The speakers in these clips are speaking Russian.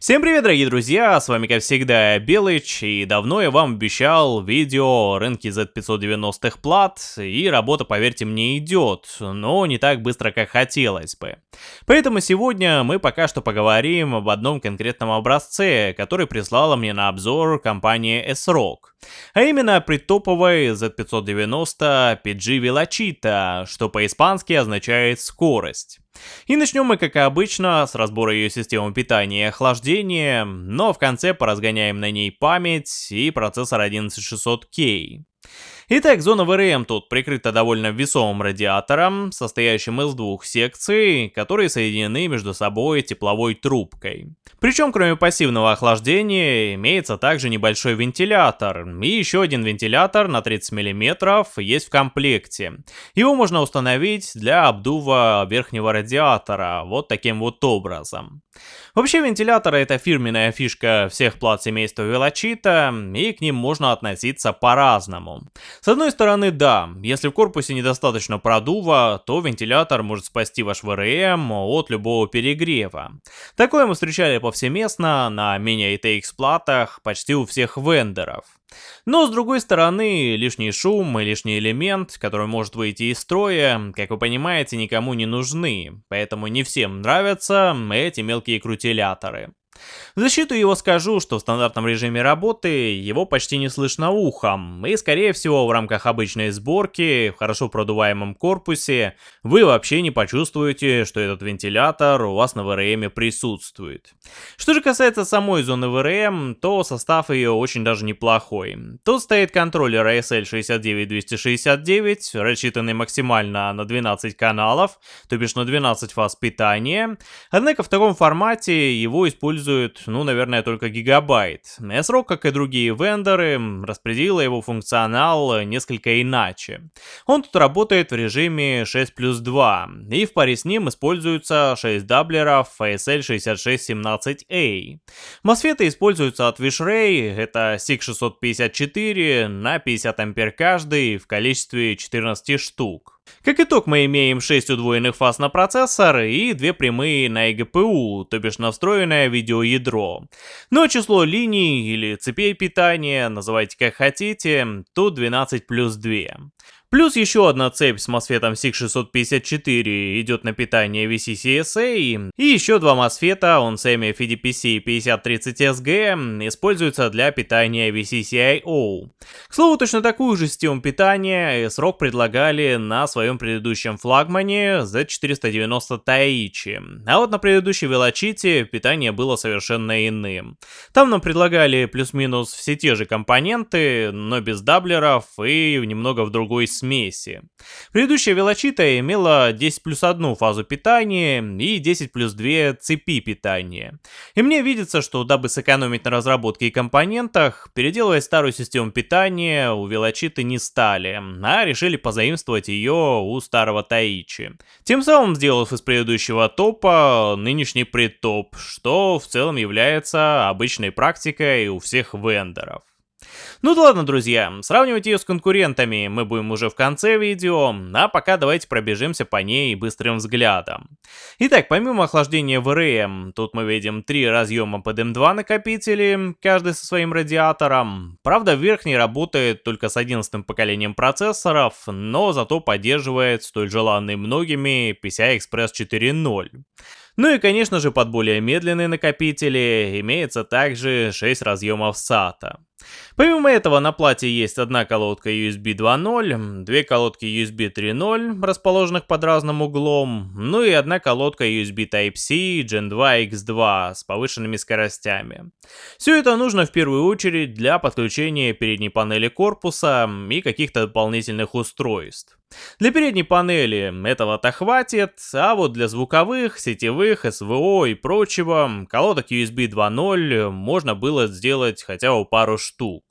Всем привет, дорогие друзья, с вами, как всегда, Белыч, и давно я вам обещал видео о рынке Z590-х плат, и работа, поверьте мне, идет, но не так быстро, как хотелось бы. Поэтому сегодня мы пока что поговорим об одном конкретном образце, который прислала мне на обзор компания S-Rock. А именно притоповой Z590 PG Velocita, что по-испански означает скорость. И начнем мы, как и обычно, с разбора ее системы питания и охлаждения, но в конце поразгоняем на ней память и процессор 11600K. Итак, зона ВРМ тут прикрыта довольно весомым радиатором, состоящим из двух секций, которые соединены между собой тепловой трубкой. Причем, кроме пассивного охлаждения, имеется также небольшой вентилятор, и еще один вентилятор на 30 мм есть в комплекте. Его можно установить для обдува верхнего радиатора, вот таким вот образом. Вообще вентиляторы это фирменная фишка всех плат семейства Велочита, и к ним можно относиться по-разному. С одной стороны, да, если в корпусе недостаточно продува, то вентилятор может спасти ваш ВРМ от любого перегрева. Такое мы встречали повсеместно на мини-ATX платах почти у всех вендоров. Но с другой стороны, лишний шум и лишний элемент, который может выйти из строя, как вы понимаете, никому не нужны, поэтому не всем нравятся эти мелкие крутиляторы. В защиту его скажу, что в стандартном режиме работы его почти не слышно ухом, и скорее всего в рамках обычной сборки, в хорошо продуваемом корпусе, вы вообще не почувствуете, что этот вентилятор у вас на ВРМ присутствует. Что же касается самой зоны ВРМ, то состав ее очень даже неплохой. Тут стоит контроллер ASL 69269, рассчитанный максимально на 12 каналов, то бишь на 12 фаз питания, однако в таком формате его используют использует, ну, наверное, только гигабайт. S-Rock, как и другие вендоры, распределила его функционал несколько иначе. Он тут работает в режиме 6 плюс 2, и в паре с ним используются 6 даблеров ASL6617A. Мосфеты используются от Wishray, это SIG654 на 50 ампер каждый в количестве 14 штук. Как итог, мы имеем 6 удвоенных фаз на процессор и 2 прямые на eGPU, то бишь на встроенное видеоядро. Но число линий или цепей питания, называйте как хотите, тут 12 плюс 2. Плюс еще одна цепь с мосфетом SIG654 идет на питание VCCSA, и еще два мосфета OnSemi FDPC 5030SG используются для питания VCCIO. К слову, точно такую же систему питания срок предлагали на своем предыдущем флагмане Z490 Taichi, а вот на предыдущей Velocity питание было совершенно иным. Там нам предлагали плюс-минус все те же компоненты, но без даблеров и немного в другой смеси. Предыдущая велочита имела 10 плюс 1 фазу питания и 10 плюс 2 цепи питания. И мне видится, что дабы сэкономить на разработке и компонентах, переделывать старую систему питания у велочиты не стали, а решили позаимствовать ее у старого Таичи. Тем самым сделав из предыдущего топа нынешний предтоп, что в целом является обычной практикой у всех вендоров. Ну да ладно, друзья, сравнивать ее с конкурентами мы будем уже в конце видео, а пока давайте пробежимся по ней быстрым взглядом. Итак, помимо охлаждения ВРМ, тут мы видим три разъема под М2 накопители, каждый со своим радиатором. Правда, верхний работает только с 11 поколением процессоров, но зато поддерживает столь желанный многими PCI-Express 4.0. Ну и конечно же под более медленные накопители имеется также 6 разъемов SATA. Помимо этого на плате есть одна колодка USB 2.0, две колодки USB 3.0, расположенных под разным углом, ну и одна колодка USB Type-C Gen 2 X2 с повышенными скоростями. Все это нужно в первую очередь для подключения передней панели корпуса и каких-то дополнительных устройств. Для передней панели этого-то хватит, а вот для звуковых, сетевых, СВО и прочего колодок USB 2.0 можно было сделать хотя бы пару штук.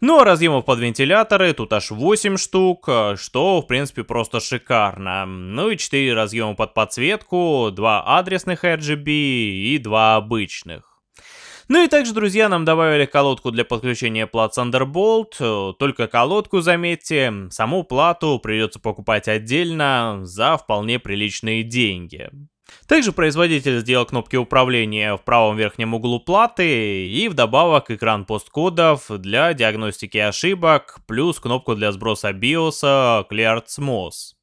Ну а разъемов под вентиляторы тут аж 8 штук, что в принципе просто шикарно. Ну и 4 разъема под подсветку, 2 адресных RGB и 2 обычных. Ну и также, друзья, нам добавили колодку для подключения плат Thunderbolt, только колодку, заметьте, саму плату придется покупать отдельно за вполне приличные деньги. Также производитель сделал кнопки управления в правом верхнем углу платы и вдобавок экран посткодов для диагностики ошибок, плюс кнопку для сброса BIOS Cleared Smooth.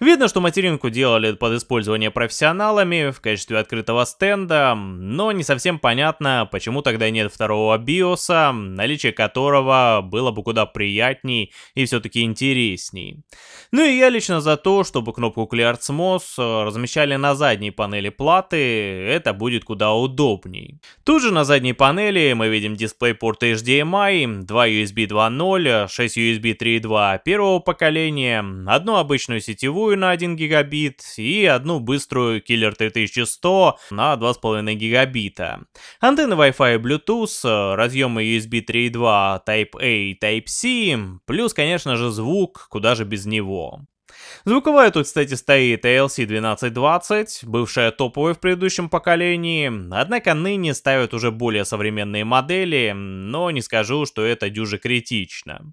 Видно, что материнку делали под использование профессионалами в качестве открытого стенда, но не совсем понятно, почему тогда нет второго биоса, наличие которого было бы куда приятней и все-таки интересней. Ну и я лично за то, чтобы кнопку Clear CMOS размещали на задней панели платы, это будет куда удобней. Тут же на задней панели мы видим DisplayPort HDMI, 2 USB 2.0, 6 USB 3.2 первого поколения, одну обычную сетевую на 1 гигабит и одну быструю Killer 3100 на 2,5 гигабита. Антенны Wi-Fi и Bluetooth, разъемы USB 3.2 Type-A и Type-C, плюс, конечно же, звук, куда же без него. Звуковая тут, кстати, стоит ALC 1220, бывшая топовая в предыдущем поколении, однако ныне ставят уже более современные модели, но не скажу, что это дюже критично.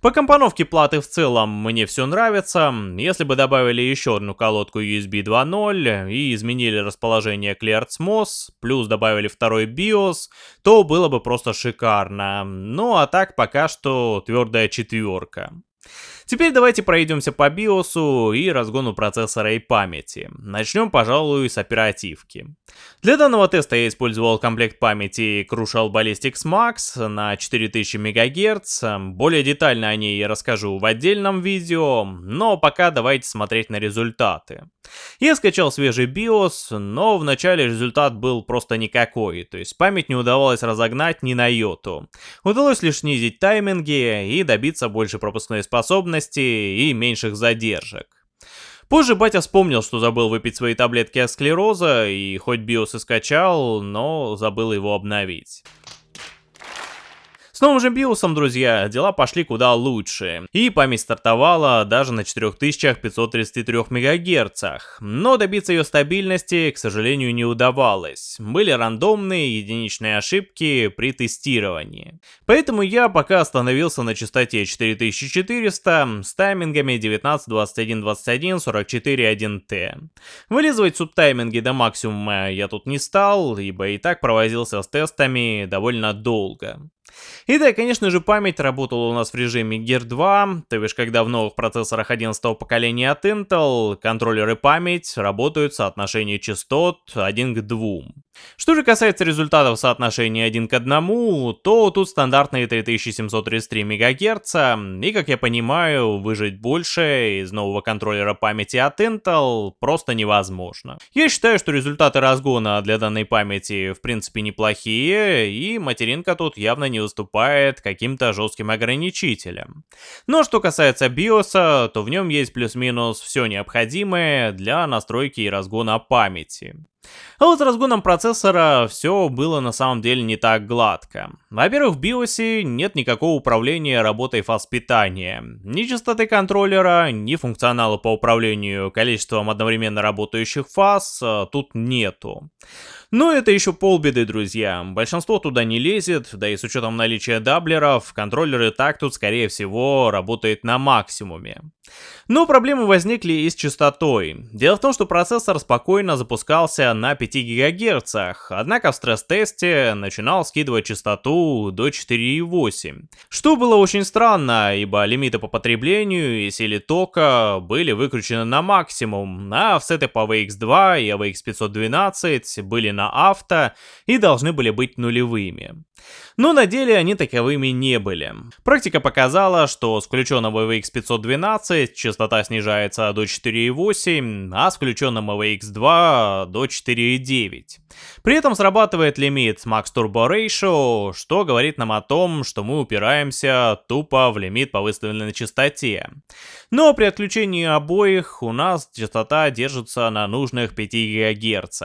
По компоновке платы в целом мне все нравится, если бы добавили еще одну колодку USB 2.0 и изменили расположение Cleared MOS, плюс добавили второй BIOS, то было бы просто шикарно, ну а так пока что твердая четверка. Теперь давайте пройдемся по биосу и разгону процессора и памяти. Начнем, пожалуй, с оперативки. Для данного теста я использовал комплект памяти Crucial Ballistics Max на 4000 МГц. Более детально о ней я расскажу в отдельном видео, но пока давайте смотреть на результаты. Я скачал свежий BIOS, но вначале результат был просто никакой, то есть память не удавалось разогнать ни на йоту. Удалось лишь снизить тайминги и добиться больше пропускной способности и меньших задержек. Позже батя вспомнил, что забыл выпить свои таблетки от склероза, и хоть биос и скачал, но забыл его обновить новым же биосом, друзья, дела пошли куда лучше. И память стартовала даже на 4533 МГц. Но добиться ее стабильности, к сожалению, не удавалось. Были рандомные единичные ошибки при тестировании. Поэтому я пока остановился на частоте 4400 с таймингами 19, 21, 21, 44, 1T. Вылизывать субтайминги до максимума я тут не стал, ибо и так провозился с тестами довольно долго. И да, конечно же, память работала у нас в режиме Gear 2, то бишь, когда в новых процессорах 11 поколения от Intel контроллеры память работают в соотношении частот 1 к 2. Что же касается результатов соотношения 1 к 1, то тут стандартные 3733 МГц, и как я понимаю, выжить больше из нового контроллера памяти от Intel просто невозможно. Я считаю, что результаты разгона для данной памяти в принципе неплохие, и материнка тут явно не выступает каким-то жестким ограничителем. Но что касается BIOS, то в нем есть плюс-минус все необходимое для настройки и разгона памяти. А вот с разгоном процессора все было на самом деле не так гладко. Во-первых, в BIOS нет никакого управления работой фаз питания. Ни частоты контроллера, ни функционала по управлению количеством одновременно работающих фаз а, тут нету. Но это еще полбеды, друзья. Большинство туда не лезет, да и с учетом наличия даблеров, контроллер и так тут, скорее всего, работает на максимуме. Но проблемы возникли и с частотой. Дело в том, что процессор спокойно запускался на 5 ГГц, однако в стресс-тесте начинал скидывать частоту до 4,8. Что было очень странно, ибо лимиты по потреблению и силе тока были выкручены на максимум, а офсеты по VX2 и AVX512 были на авто и должны были быть нулевыми. Но на деле они таковыми не были. Практика показала, что с включенным AVX512 частота снижается до 4,8, а с включенным AVX2 до 4,9. При этом срабатывает лимит Max Turbo Ratio, что говорит нам о том, что мы упираемся тупо в лимит по выставленной частоте. Но при отключении обоих у нас частота держится на нужных 5 ГГц.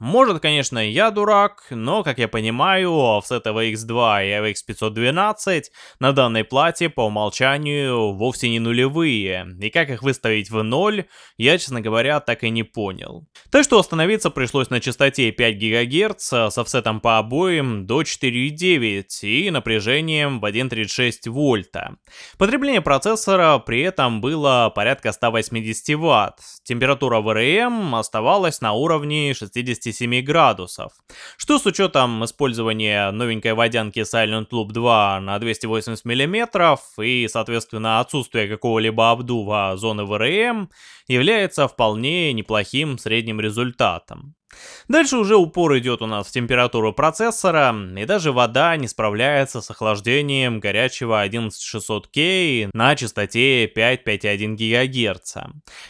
Может, конечно, я дурак, но, как я понимаю, offset AVX2 и AVX512 на данной плате по умолчанию вовсе не нулевые, и как их выставить в ноль, я, честно говоря, так и не понял. Так что остановиться пришлось на частоте 5 ГГц с офсетом по обоим до 4,9 и напряжением в 1,36 вольта. Потребление процессора при этом было порядка 180 Вт, температура ВРМ оставалась на уровне 67 градусов, что с учетом использования новенькой водянки Silent Loop 2 на 280 мм и, соответственно, отсутствия какого-либо обдува зоны ВРМ является вполне неплохим средним результатом. Дальше уже упор идет у нас в температуру процессора, и даже вода не справляется с охлаждением горячего 11600K на частоте 5.5.1 ГГц.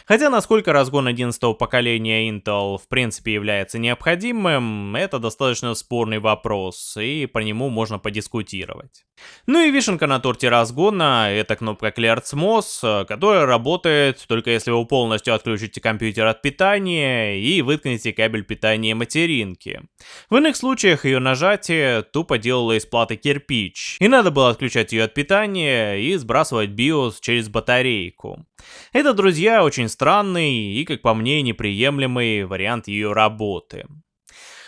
Хотя насколько разгон 11 поколения Intel в принципе является необходимым, это достаточно спорный вопрос, и по нему можно подискутировать. Ну и вишенка на торте разгона — это кнопка Clear CMOS, которая работает только если вы полностью отключите компьютер от питания и выткнете кабель питания материнки. В иных случаях ее нажатие тупо делало из платы кирпич, и надо было отключать ее от питания и сбрасывать BIOS через батарейку. Это, друзья, очень странный и, как по мне, неприемлемый вариант ее работы.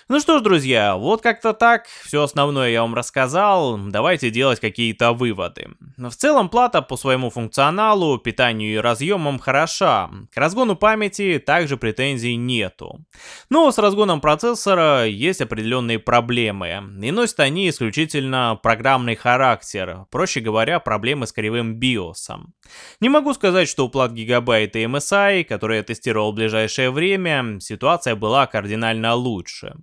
Ну что ж, друзья, вот как-то так, все основное я вам рассказал, давайте делать какие-то выводы. В целом плата по своему функционалу, питанию и разъемам хороша, к разгону памяти также претензий нету. Но с разгоном процессора есть определенные проблемы, и носят они исключительно программный характер, проще говоря, проблемы с кривым BIOS. Не могу сказать, что у плат Gigabyte и MSI, которые я тестировал в ближайшее время, ситуация была кардинально лучше.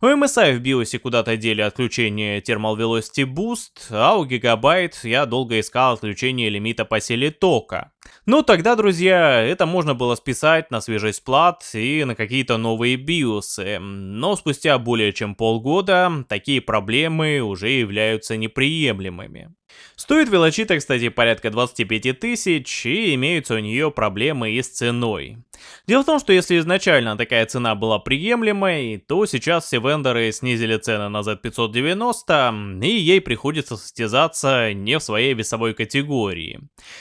У MSI в BIOS куда-то дели отключение Thermal Velocity Boost, а у Gigabyte я долго искал отключение лимита по силе тока. Но тогда, друзья, это можно было списать на свежесть плат и на какие-то новые биосы. Но спустя более чем полгода такие проблемы уже являются неприемлемыми. Стоит велочита, кстати, порядка 25 тысяч, и имеются у нее проблемы и с ценой. Дело в том, что если изначально такая цена была приемлемой, то сейчас все вендоры снизили цены на Z590, и ей приходится состязаться не в своей весовой категории.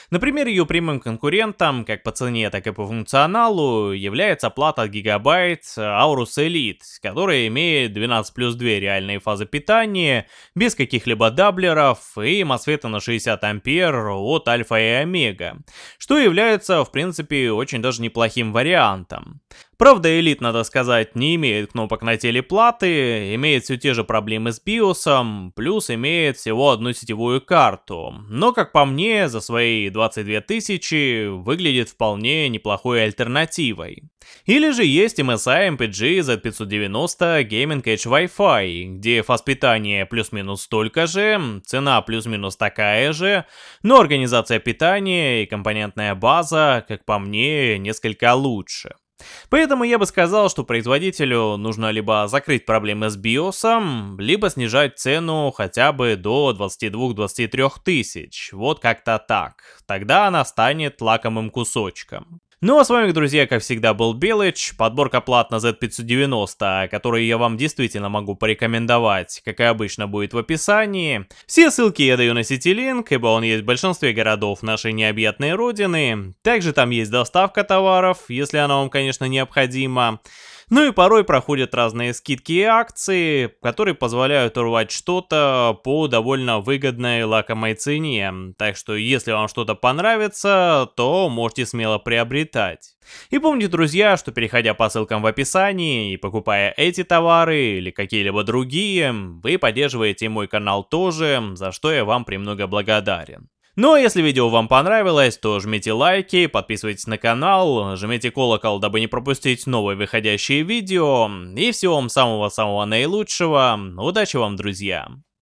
Например, ее прямым конкурентом, как по цене, так и по функционалу, является плата Gigabyte Aorus Elite, которая имеет 12 плюс 2 реальные фазы питания, без каких-либо даблеров и MOSFET на 60 ампер от Альфа и Омега, что является, в принципе, очень даже неплохим вариантом. Правда, элит, надо сказать, не имеет кнопок на теле платы, имеет все те же проблемы с биосом, плюс имеет всего одну сетевую карту. Но, как по мне, за свои 22 тысячи выглядит вполне неплохой альтернативой. Или же есть MSI MPG Z590 Gaming Edge Wi-Fi, где фаз питания плюс-минус столько же, цена плюс-минус такая же, но организация питания и компонентная база, как по мне, несколько лучше. Поэтому я бы сказал, что производителю нужно либо закрыть проблемы с биосом, либо снижать цену хотя бы до 22-23 тысяч. Вот как-то так. Тогда она станет лакомым кусочком. Ну а с вами, друзья, как всегда, был Белыч, подборка плат на Z590, которые я вам действительно могу порекомендовать, как и обычно будет в описании. Все ссылки я даю на CityLink, ибо он есть в большинстве городов нашей необъятной родины. Также там есть доставка товаров, если она вам, конечно, необходима. Ну и порой проходят разные скидки и акции, которые позволяют урвать что-то по довольно выгодной лакомой цене. Так что если вам что-то понравится, то можете смело приобретать. И помните, друзья, что переходя по ссылкам в описании и покупая эти товары или какие-либо другие, вы поддерживаете мой канал тоже, за что я вам премного благодарен. Ну а если видео вам понравилось, то жмите лайки, подписывайтесь на канал, жмите колокол, дабы не пропустить новые выходящие видео. И всего вам самого-самого наилучшего. Удачи вам, друзья!